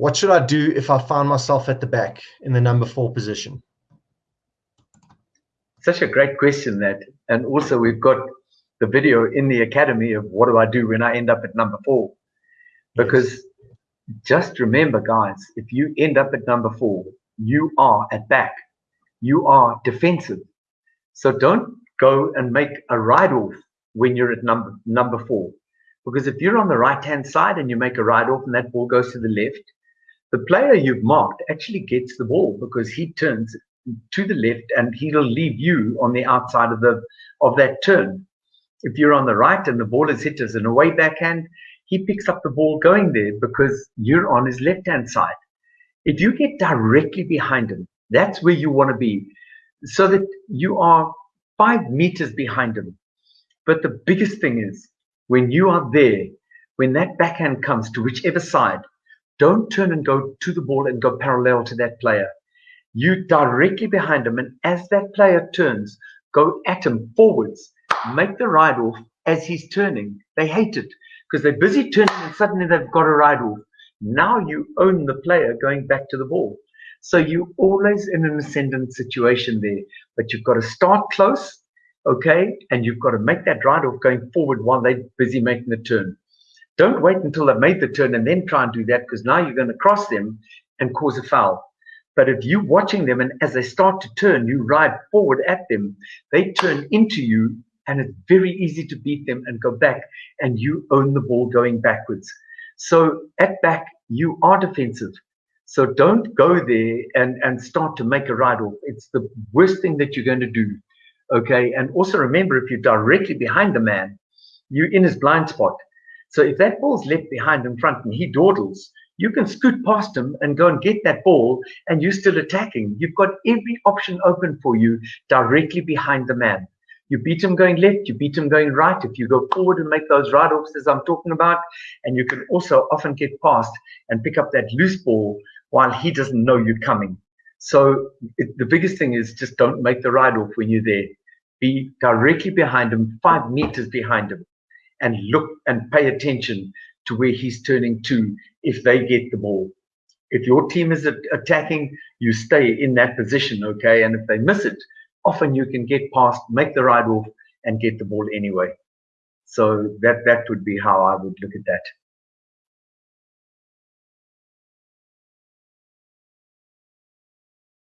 What should I do if I find myself at the back in the number four position? Such a great question that, and also we've got the video in the academy of what do I do when I end up at number four? Because yes. just remember, guys, if you end up at number four, you are at back. You are defensive. So don't go and make a ride off when you're at number number four. Because if you're on the right hand side and you make a ride off and that ball goes to the left, the player you've marked actually gets the ball because he turns to the left and he'll leave you on the outside of the of that turn. If you're on the right and the ball is hit as an away backhand, he picks up the ball going there because you're on his left hand side. If you get directly behind him, that's where you want to be, so that you are five meters behind him. But the biggest thing is when you are there, when that backhand comes to whichever side, don't turn and go to the ball and go parallel to that player. You directly behind him, and as that player turns, go at him forwards, make the ride off as he's turning. They hate it because they're busy turning and suddenly they've got a ride off. Now you own the player going back to the ball. So you're always in an ascendant situation there, but you've got to start close, okay, and you've got to make that ride off going forward while they're busy making the turn. Don't wait until they've made the turn and then try and do that because now you're going to cross them and cause a foul. But if you're watching them and as they start to turn, you ride forward at them, they turn into you and it's very easy to beat them and go back and you own the ball going backwards. So at back, you are defensive. So don't go there and, and start to make a ride off. It's the worst thing that you're going to do. Okay. And also remember, if you're directly behind the man, you're in his blind spot. So if that ball's left behind in front and he dawdles, you can scoot past him and go and get that ball and you're still attacking. You've got every option open for you directly behind the man. You beat him going left, you beat him going right. If you go forward and make those ride offs as I'm talking about, and you can also often get past and pick up that loose ball while he doesn't know you're coming. So it, the biggest thing is just don't make the ride off when you're there. Be directly behind him, five meters behind him and look and pay attention to where he's turning to if they get the ball. If your team is attacking, you stay in that position, okay? And if they miss it, often you can get past, make the ride off, and get the ball anyway. So that that would be how I would look at that.